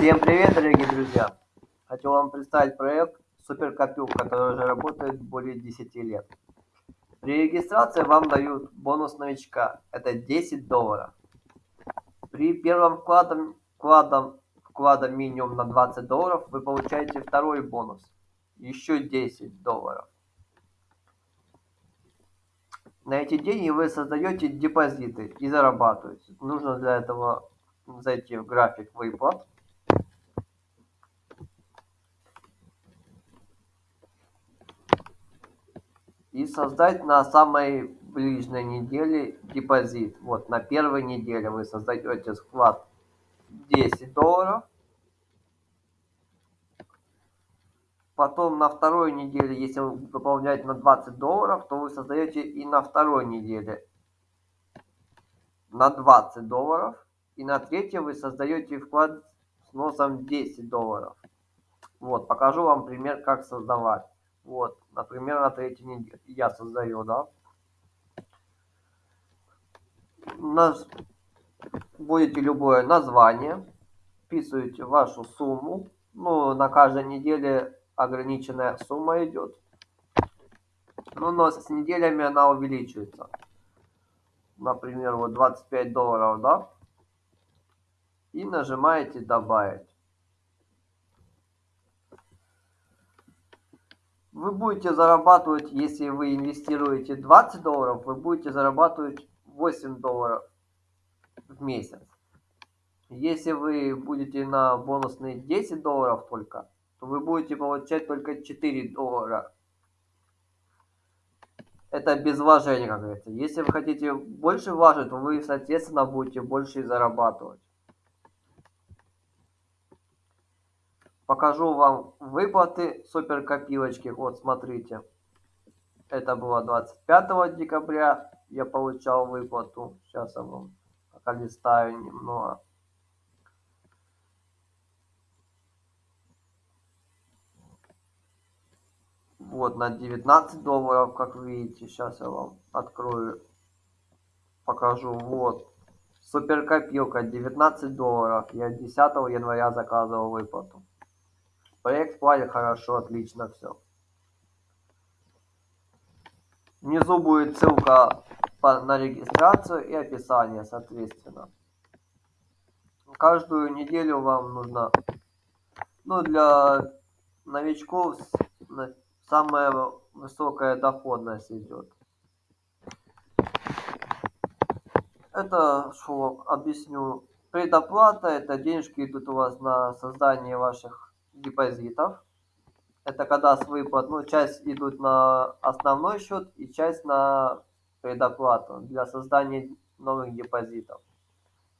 Всем привет, дорогие друзья! Хочу вам представить проект Суперкопилка, который уже работает более 10 лет. При регистрации вам дают бонус новичка, это 10 долларов. При первом вкладом, вкладом, вклада минимум на 20 долларов вы получаете второй бонус, еще 10 долларов. На эти деньги вы создаете депозиты и зарабатываете. Нужно для этого зайти в график выплат. И создать на самой ближней неделе депозит. Вот на первой неделе вы создаете вклад 10 долларов. Потом на второй неделе, если вы выполняете на 20 долларов, то вы создаете и на второй неделе на 20 долларов. И на третьей вы создаете вклад с носом 10 долларов. Вот, покажу вам пример, как создавать. Вот, например, на третьей неделе я создаю, да. Нас будете любое название, вписываете вашу сумму. Ну, на каждой неделе ограниченная сумма идет. Ну, но с неделями она увеличивается. Например, вот 25 долларов, да? И нажимаете добавить. Вы будете зарабатывать, если вы инвестируете 20 долларов, вы будете зарабатывать 8 долларов в месяц. Если вы будете на бонусные 10 долларов только, то вы будете получать только 4 доллара. Это без вложения, как говорится. Если вы хотите больше вложить, то вы, соответственно, будете больше зарабатывать. Покажу вам выплаты суперкопилочки. Вот, смотрите. Это было 25 декабря. Я получал выплату. Сейчас я вам листаю немного. Вот на 19 долларов, как видите. Сейчас я вам открою, покажу. Вот. Суперкопилка 19 долларов. Я 10 января заказывал выплату. Проект платит хорошо, отлично все. Внизу будет ссылка на регистрацию и описание, соответственно. Каждую неделю вам нужно, ну, для новичков самая высокая доходность идет. Это что объясню. Предоплата это денежки идут у вас на создание ваших депозитов. Это когда с выплат, ну, часть идут на основной счет и часть на предоплату для создания новых депозитов.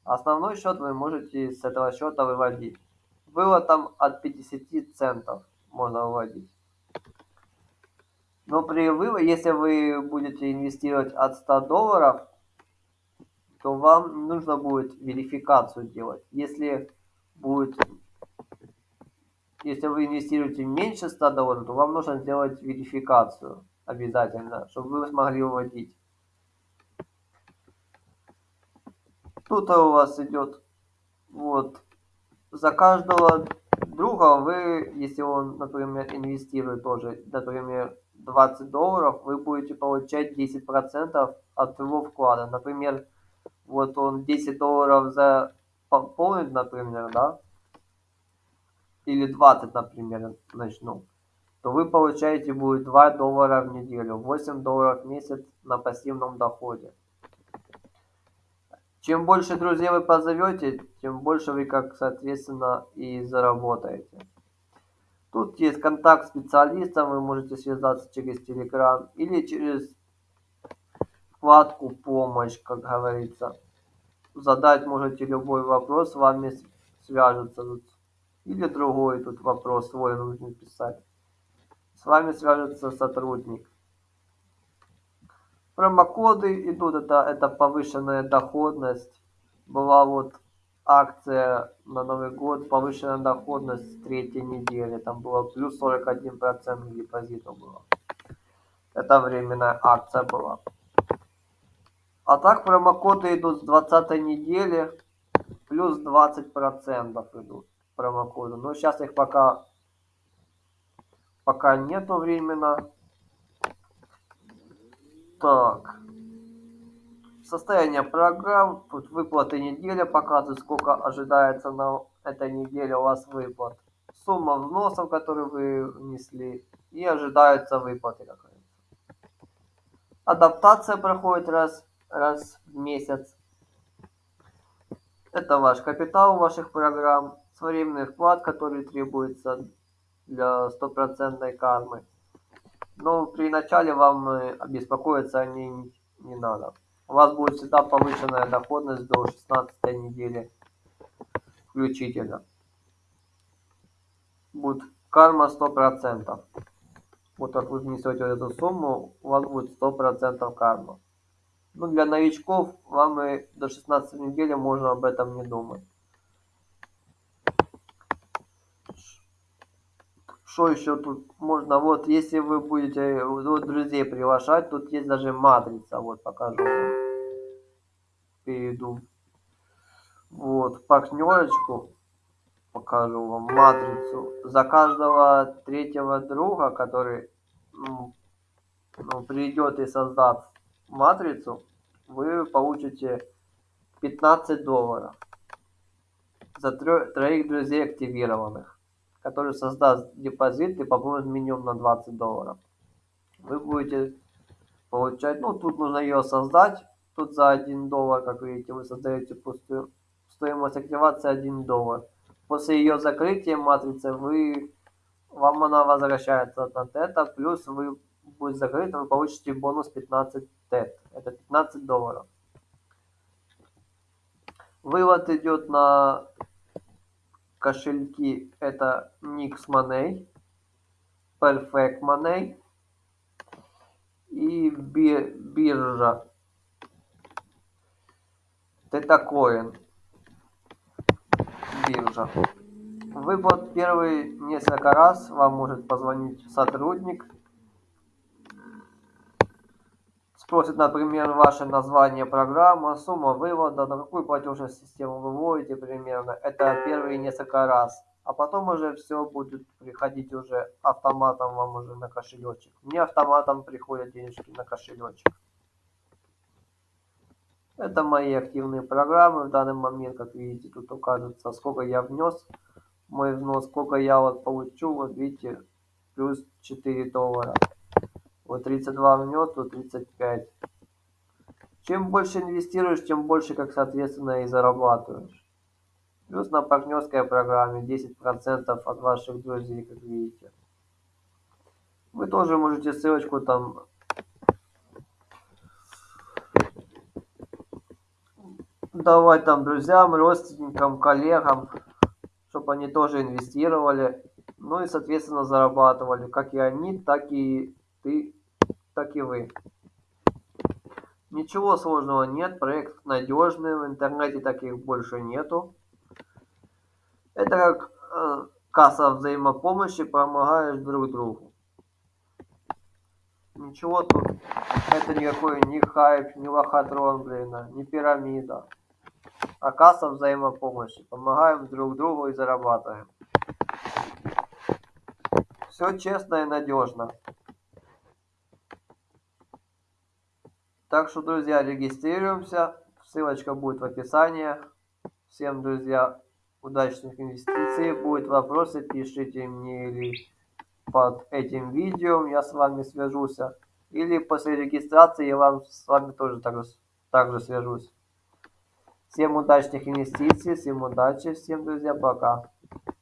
Основной счет вы можете с этого счета выводить. Было там от 50 центов можно выводить. Но при выводе, если вы будете инвестировать от 100 долларов, то вам нужно будет верификацию делать. Если будет, если вы инвестируете меньше 100 долларов, то вам нужно сделать верификацию обязательно, чтобы вы смогли выводить. Тут у вас идет вот за каждого друга вы, если он, например, инвестирует тоже, например, 20 долларов, вы будете получать 10% от его вклада. Например, вот он 10 долларов за пополнит, например, да, или 20, например, начну, то вы получаете будет 2 доллара в неделю, 8 долларов в месяц на пассивном доходе. Чем больше друзей вы позовете, тем больше вы, как соответственно, и заработаете. Тут есть контакт специалиста, вы можете связаться через Telegram или через вкладку «Помощь», как говорится. Задать можете любой вопрос, с вами свяжутся. Или другой тут вопрос свой нужно писать. С вами свяжется сотрудник. Промокоды идут, это, это повышенная доходность. Была вот акция на Новый год, повышенная доходность третьей недели. Там было плюс 41% к депозиту было. Это временная акция была. А так промокоды идут с 20 недели, плюс 20% идут. Промокоды. Но сейчас их пока, пока нету временно. Так. Состояние программ. Тут выплаты неделя показывает, сколько ожидается на этой неделе у вас выплат. Сумма взносов, которые вы внесли. И ожидаются выплаты. Адаптация проходит раз, раз в месяц. Это ваш капитал ваших программ, своевременный вклад, который требуется для стопроцентной кармы. Но при начале вам обеспокоиться о ней не, не надо. У вас будет всегда повышенная доходность до 16 недели включительно. Будет карма 100%. Вот как вы внесете эту сумму, у вас будет 100% карма. Ну, для новичков вам и до 16 недели можно об этом не думать. Что еще тут можно? Вот, если вы будете вот, друзей приглашать, тут есть даже матрица. Вот, покажу. Перейду. Вот, партнерочку. Покажу вам матрицу. За каждого третьего друга, который ну, ну, придет и создаст матрицу, вы получите 15 долларов за троих друзей активированных, который создаст депозит и пополнит минимум на 20 долларов. Вы будете получать, ну тут нужно ее создать, тут за 1 доллар, как видите, вы создаете пустую стоимость активации 1 доллар. После ее закрытия матрицы вы вам она возвращается на тета, плюс вы будет закрыто, вы получите бонус 15 тет. Это 15 долларов. Вывод идет на кошельки. Это Nix Money, Perfect Money и биржа Тетакоин. Биржа. Выплат первый несколько раз вам может позвонить сотрудник Спросит, например, ваше название программы, сумма вывода, на какую платежную систему вы вводите примерно. Это первые несколько раз. А потом уже все будет приходить уже автоматом вам уже на кошелечек. Мне автоматом приходят денежки на кошелечек. Это мои активные программы. В данный момент, как видите, тут указывается, сколько я внес. Мой взнос, сколько я вот получу. Вот видите, плюс 4 доллара. Вот 32 внес, тут 35. Чем больше инвестируешь, тем больше, как соответственно, и зарабатываешь. Плюс на партнерской программе 10% от ваших друзей, как видите. Вы тоже можете ссылочку там давать там друзьям, родственникам, коллегам, чтобы они тоже инвестировали, ну и, соответственно, зарабатывали, как и они, так и ты как и вы. Ничего сложного нет, проект надежный, в интернете таких больше нету. Это как э, касса взаимопомощи, помогаешь друг другу. Ничего тут, это никакой не хайп, не лохотрон, блин, а, не пирамида. А касса взаимопомощи, помогаем друг другу и зарабатываем. Все честно и надежно. Так что, друзья, регистрируемся. Ссылочка будет в описании. Всем, друзья, удачных инвестиций. Будут вопросы, пишите мне или под этим видео, я с вами свяжусь. Или после регистрации я вам с вами тоже так, так же свяжусь. Всем удачных инвестиций, всем удачи, всем, друзья, пока.